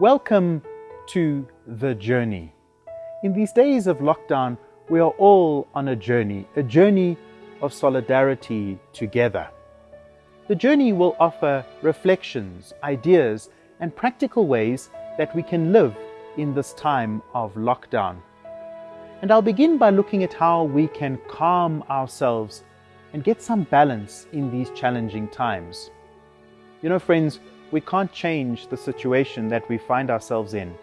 Welcome to The Journey. In these days of lockdown, we are all on a journey, a journey of solidarity together. The journey will offer reflections, ideas, and practical ways that we can live in this time of lockdown. And I'll begin by looking at how we can calm ourselves and get some balance in these challenging times. You know, friends, we can't change the situation that we find ourselves in,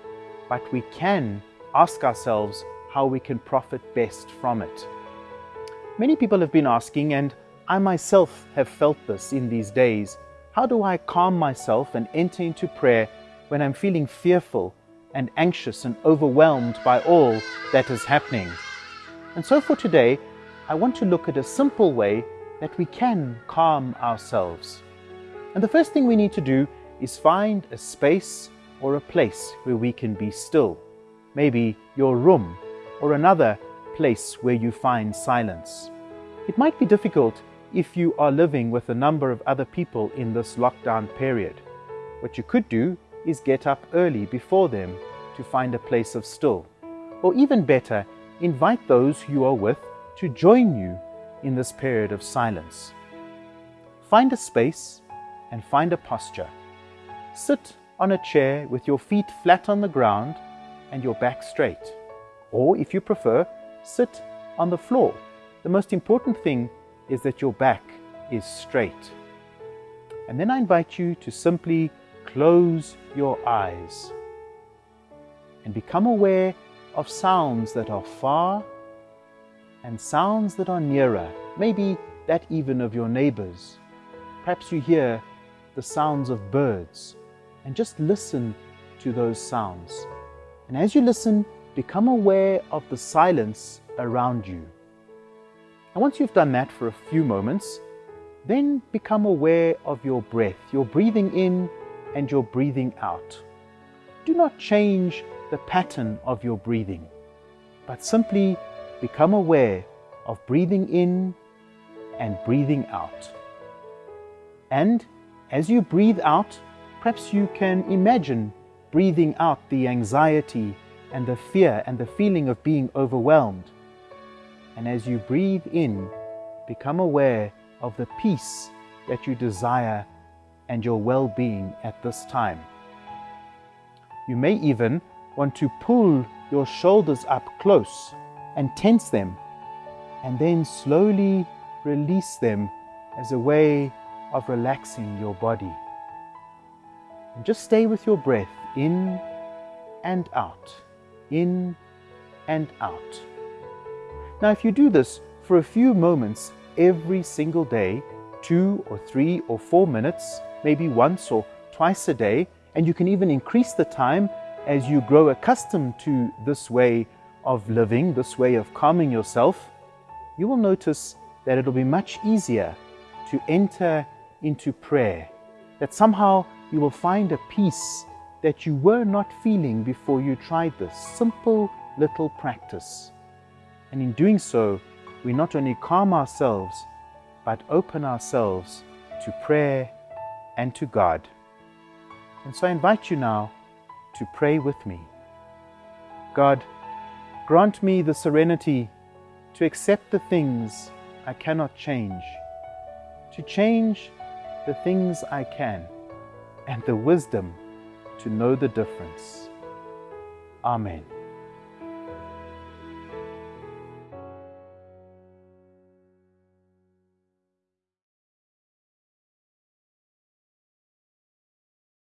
but we can ask ourselves how we can profit best from it. Many people have been asking, and I myself have felt this in these days, how do I calm myself and enter into prayer when I'm feeling fearful and anxious and overwhelmed by all that is happening? And so for today, I want to look at a simple way that we can calm ourselves. And the first thing we need to do is find a space or a place where we can be still. Maybe your room or another place where you find silence. It might be difficult if you are living with a number of other people in this lockdown period. What you could do is get up early before them to find a place of still. Or even better, invite those you are with to join you in this period of silence. Find a space and find a posture. Sit on a chair with your feet flat on the ground and your back straight. Or if you prefer, sit on the floor. The most important thing is that your back is straight. And then I invite you to simply close your eyes and become aware of sounds that are far and sounds that are nearer, maybe that even of your neighbors. Perhaps you hear the sounds of birds and just listen to those sounds. And as you listen, become aware of the silence around you. And once you've done that for a few moments, then become aware of your breath, your breathing in and your breathing out. Do not change the pattern of your breathing, but simply become aware of breathing in and breathing out. And as you breathe out, perhaps you can imagine breathing out the anxiety and the fear and the feeling of being overwhelmed. And as you breathe in, become aware of the peace that you desire and your well-being at this time. You may even want to pull your shoulders up close and tense them and then slowly release them as a way of relaxing your body. And just stay with your breath in and out, in and out. Now, if you do this for a few moments every single day, two or three or four minutes, maybe once or twice a day, and you can even increase the time as you grow accustomed to this way of living, this way of calming yourself, you will notice that it'll be much easier to enter into prayer, that somehow you will find a peace that you were not feeling before you tried this simple little practice. And in doing so, we not only calm ourselves, but open ourselves to prayer and to God. And so I invite you now to pray with me. God, grant me the serenity to accept the things I cannot change, to change the things I can, and the wisdom to know the difference. Amen.